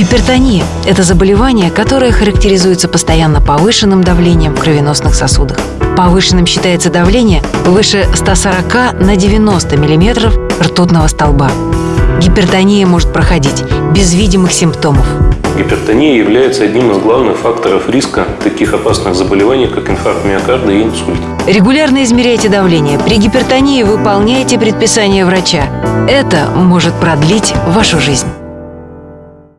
Гипертония – это заболевание, которое характеризуется постоянно повышенным давлением в кровеносных сосудах. Повышенным считается давление выше 140 на 90 мм ртутного столба. Гипертония может проходить без видимых симптомов. Гипертония является одним из главных факторов риска таких опасных заболеваний, как инфаркт миокарда и инсульт. Регулярно измеряйте давление. При гипертонии выполняйте предписания врача. Это может продлить вашу жизнь.